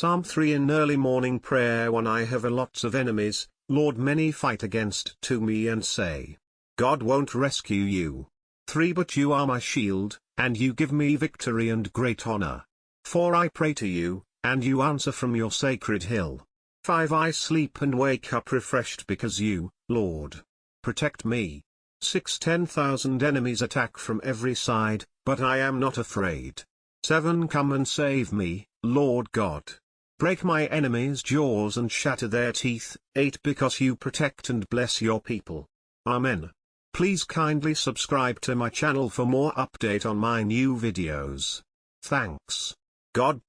Psalm 3 In early morning prayer when I have a lots of enemies, Lord many fight against to me and say, God won't rescue you. 3 But you are my shield, and you give me victory and great honor. 4 I pray to you, and you answer from your sacred hill. 5 I sleep and wake up refreshed because you, Lord, protect me. 6 10,000 enemies attack from every side, but I am not afraid. 7 Come and save me, Lord God. Break my enemies' jaws and shatter their teeth. 8 Because you protect and bless your people. Amen. Please kindly subscribe to my channel for more update on my new videos. Thanks. God